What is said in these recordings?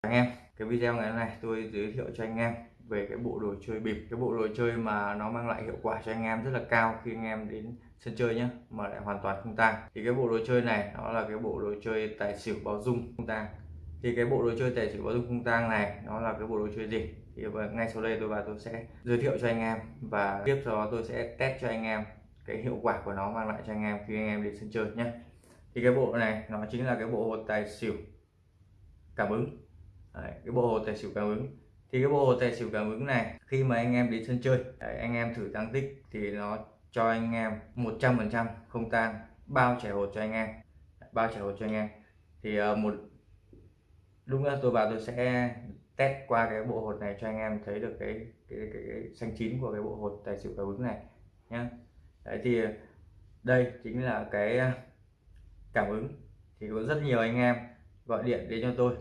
anh em, cái video ngày hôm nay tôi giới thiệu cho anh em về cái bộ đồ chơi bịp. Cái bộ đồ chơi mà nó mang lại hiệu quả cho anh em rất là cao khi anh em đến sân chơi nhé mà lại hoàn toàn không tang. Thì cái bộ đồ chơi này, nó là cái bộ đồ chơi tài xỉu báo dung không tang. Thì cái bộ đồ chơi tài xỉu báo dung không tang này, nó là cái bộ đồ chơi gì? Thì vâng, ngay sau đây tôi và tôi sẽ giới thiệu cho anh em và tiếp sau đó tôi sẽ test cho anh em cái hiệu quả của nó mang lại cho anh em khi anh em đến sân chơi nhé thì cái bộ này, nó chính là cái bộ tài xỉu cảm ứng. Đấy, cái bộ hồ tài xỉu cảm ứng. Thì cái bộ hồ tài xỉu cảm ứng này khi mà anh em đến sân chơi đấy, anh em thử tăng tích thì nó cho anh em 100% không tan bao trẻ hột cho anh em. Bao trẻ hột cho anh em. Thì uh, một lúc nữa tôi vào tôi sẽ test qua cái bộ hột này cho anh em thấy được cái cái, cái, cái xanh chín của cái bộ hột tài xỉu cảm ứng này nhá. Đấy thì đây chính là cái ờ, cảm ứng. Thì có rất nhiều anh em gọi điện đến cho tôi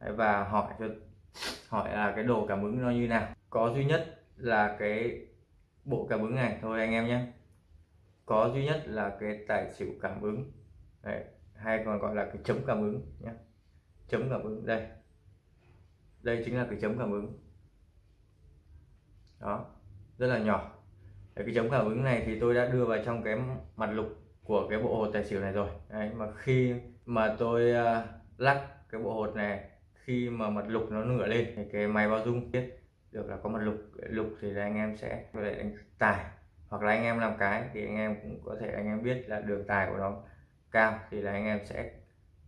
và hỏi cho hỏi là cái đồ cảm ứng nó như nào. Có duy nhất là cái bộ cảm ứng này. Thôi anh em nhé. Có duy nhất là cái tài xỉu cảm ứng. Đấy, hay còn gọi là cái chấm cảm ứng nhé. Chấm cảm ứng đây. Đây chính là cái chấm cảm ứng. Đó rất là nhỏ. Đấy, cái chấm cảm ứng này thì tôi đã đưa vào trong cái mặt lục của cái bộ hột tài xỉu này rồi. Đấy, mà khi mà tôi uh, lắc cái bộ hột này khi mà mật lục nó ngửa lên thì cái máy báo dung biết được là có mật lục lục thì là anh em sẽ có thể đánh tài hoặc là anh em làm cái thì anh em cũng có thể anh em biết là đường tài của nó cao thì là anh em sẽ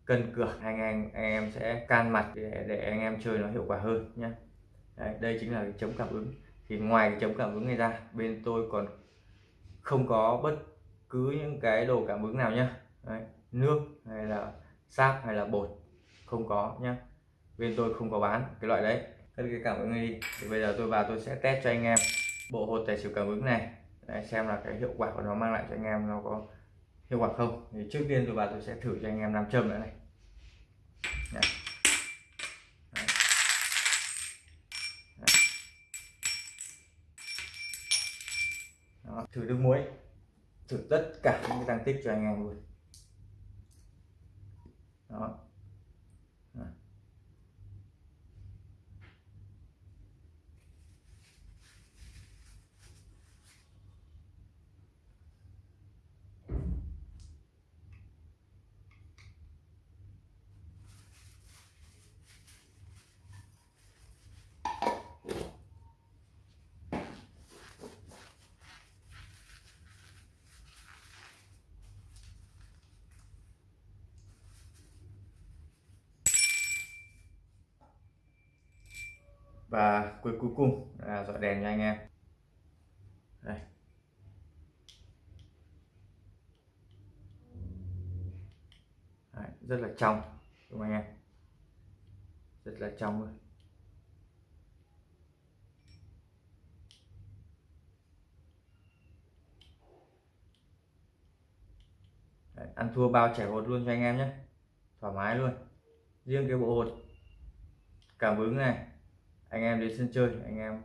cân cược anh em anh em sẽ can mặt để, để anh em chơi nó hiệu quả hơn nhé Đấy, đây chính là cái chống cảm ứng. Thì ngoài cái chống cảm ứng này ra bên tôi còn không có bất cứ những cái đồ cảm ứng nào nhá. Đấy, nước hay là sáp hay là bột không có nhá bên tôi không có bán cái loại đấy. Cất cái cảm ứng đi. Thì bây giờ tôi vào tôi sẽ test cho anh em. Bộ hột tài xỉu cảm ứng này. Đấy, xem là cái hiệu quả của nó mang lại cho anh em nó có hiệu quả không. Thì trước tiên tôi vào tôi sẽ thử cho anh em nam châm nữa này. Đấy. Đấy. Đó, thử nước muối. Thử tất cả những cái tăng tích cho anh em luôn. Đó. Và cuối cuối cùng là dọi đèn cho anh em. Đây. Đấy, rất là trong đúng không anh em? Rất là trong luôn. Đấy, ăn thua bao trẻ hột luôn cho anh em nhé. Thoải mái luôn. Riêng cái bộ hột cảm ứng này anh em đến sân chơi anh em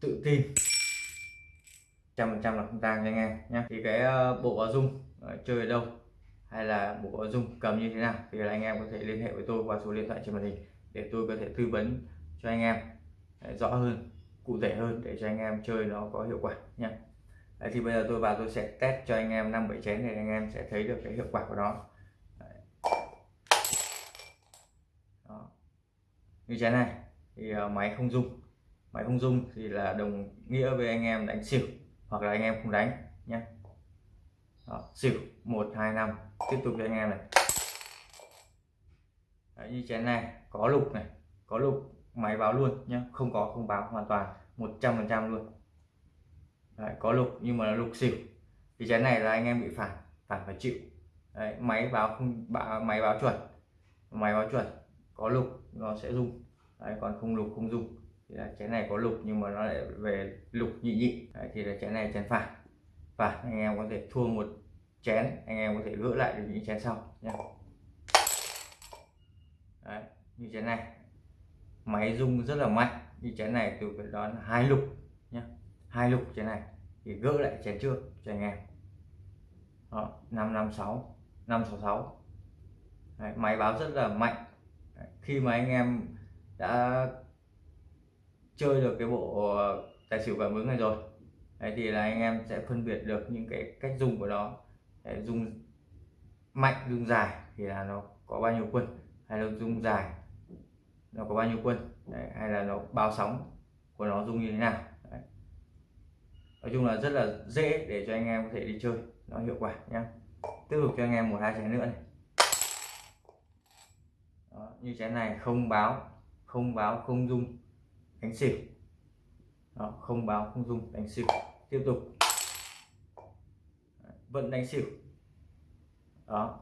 tự tin. Trăm phần trăm là không tang cho anh em nhé thì cái ờ, bộ báo dung ờ, chơi ở đâu hay là bộ báo dung cầm như thế nào thì là anh em có thể liên hệ với tôi qua số điện thoại trên màn hình để tôi có thể tư vấn cho anh em ờ, rõ hơn cụ thể hơn để cho anh em chơi nó có hiệu quả nhé Đấy, thì bây giờ tôi vào tôi sẽ test cho anh em năm bảy chén để anh em sẽ thấy được cái hiệu quả của nó. Đó. như chén này thì ờ, máy không dung máy không dung thì là đồng nghĩa với anh em đánh xỉu hoặc là anh em không đánh nhé Đó, xỉu một hai năm. Tiếp tục cho anh em này. Đấy, như chén này có lục này có lục máy báo luôn nhé không có không báo hoàn toàn 100 phần trăm luôn. Đấy, có lục nhưng mà là lục xỉu. Thì chén này là anh em bị phản phản phải chịu. Đấy, máy báo không báo, máy báo chuẩn. Máy báo chuẩn có lục nó sẽ rung. Đấy, còn không lục không dung thì là chén này có lục nhưng mà nó lại về lục nhị nhị. Đấy, thì là chén này chén phải. Và anh em có thể thua một chén anh em có thể gỡ lại được những chén sau nhé Đấy, như chén này. Máy rung rất là mạnh. Như chén này tôi phải đón hai lục nhé hai lục chén này. Thì gỡ lại chén trước cho anh em. Đó, 556 566 Đấy, máy báo rất là mạnh. Khi mà anh em đã chơi được cái bộ ờ, tài xỉu cảm ứng này rồi. Đấy thì là anh em sẽ phân biệt được những cái cách dùng của nó. Đấy, dùng mạnh dùng dài thì là nó có bao nhiêu quân hay là dùng dài nó có bao nhiêu quân Đấy, hay là nó bao sóng của nó dùng như thế nào. Đấy. nói chung là rất là dễ để cho anh em có thể đi chơi nó hiệu quả nhé. tiếp tục cho anh em một hai chén nữa này. Đó, như chén này không báo không báo không dung đánh xỉu. Đó, không báo không dung đánh xỉu. Tiếp tục. Vẫn đánh xỉu. Đó.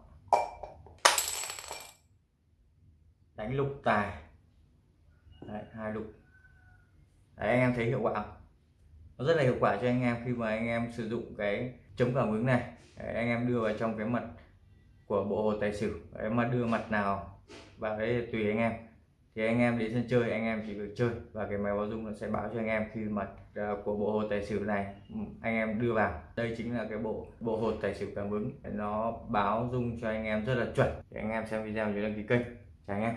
Đánh lục tài. Đấy, hai lục. Đấy, anh em thấy hiệu quả không? nó rất là hiệu quả cho anh em khi mà anh em sử dụng cái chống cảm ứng này. Đấy, anh em đưa vào trong cái mặt của bộ hồ tài xỉu. Đấy, mà đưa mặt nào vào đấy tùy anh em thì anh em đến sân chơi, anh em chỉ việc chơi và cái máy báo dung nó sẽ báo cho anh em khi mặt ờ, của bộ hồ tài xỉu này. Ừ, anh em đưa vào. Đây chính là cái bộ bộ hồ tài xỉu cảm ứng. Nó báo dung cho anh em rất là chuẩn. Thì anh em xem video nhớ đăng ký kênh. Chào anh em.